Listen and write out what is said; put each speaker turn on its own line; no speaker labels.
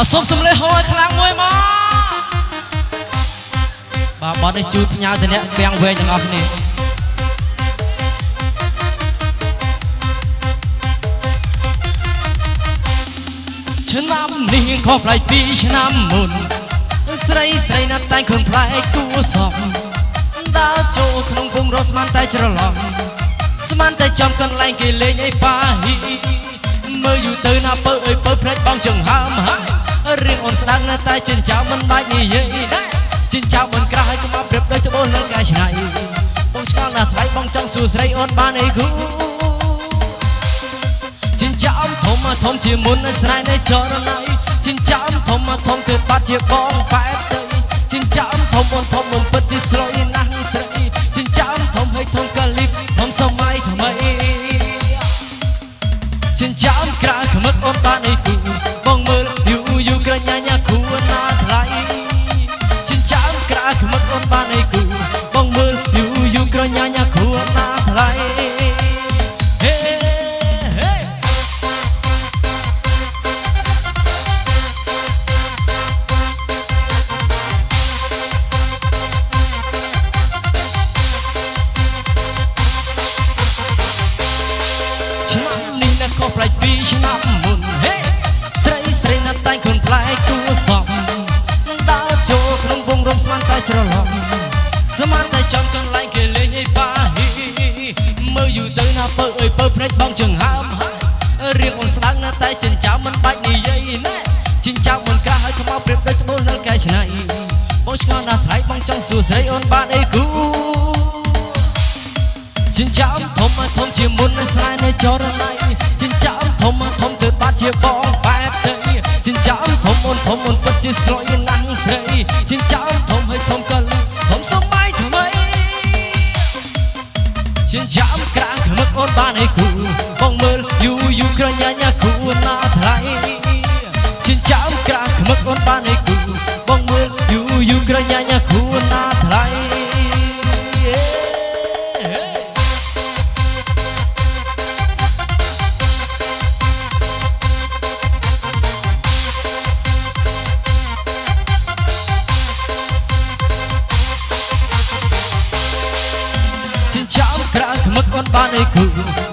អសូមសំលេងហួយខ្លាំងមួយមកបាទបត់នេះជូតផ្ញើទៅអ្នកពាំងវែងទាំងអស់គ្នាឆ្នាំនេះខុសប្លែកពីឆ្នាំមុន ស្រីស្រីណាត់តែងខ្លួនប្លែកគួសមដើរចូលក្នុងពងរស់ស្មានតែច្រឡំស្មានតែចំកន្លែងគេលេងអីប៉ាហ៊ីមើលយូរទៅណាពើអើយពើភ្នែកបងចង្ហើមហើយរៀងអូ នស្ដាងណាស់តែចិញ្ចៅមិនបាច់និយាយដែរចិញ្ចៅមិនក្រាស់ហើយកុំមកប្រៀបដូចត្បូងនឹងកាឆ្ងាយបងឆ្ងល់ណាស់ថ្លៃបងចង់សួរស្រីអូនបានអីគូចិញ្ចៅធំធំជាមុនស្រែនៃចរណៃចិញ្ចៅធំធំទើបបាត់ជាបងប៉ែតទៅចិញ្ចៅធំធំបំពិតជាស្រួយ ក្រញាញ៉ាគួរណាថ្លៃហេហេឆ្នាំនេះណាខុសប្លែកពីឆ្នាំមុនហេស្រីស្រីណាស់តែងខ្លួនប្លែកគួរសមដើរចូលក្នុងវងរំស្មានតែច្រឡំស្មានតែចំកន្លែងគេលេងឲ្យ ប៉ាហ៊ីមើលយូរទៅណាពើអើយពើភ្នែកបងចង្ហើមហើយរៀងអូនស្ដាងណាស់តែចិញ្ចៅមិនបាច់និយាយណែចិញ្ចៅមិនក្រាស់ហើយខ្មៅប្រៀបដូចត្បូងនៅកែឆ្នៃបងឆ្ងល់ណាស់ថ្លៃបងចង់សួរស្រីអូនបានអីគូចិញ្ចើមធំធំជាមុនស្រែនៅចរណៃចិញ្ចើមធំធំទើបបាត់ជាបងបែបទៅចិញ្ចើមធំអូនធំអូនពិតជាស្រយណាស់ស្រីចិញ្ចើមធំហើយធំកល ចិញ្ចើមក្រាំងខ្មឹកអូនបានអីគូបងមើលយូយូក្រញាញ៉ាគូណាថ្លៃចិញ្ចើមក្រាំងខ្មឹកអូនបានអីគូ ចិញ្ចើ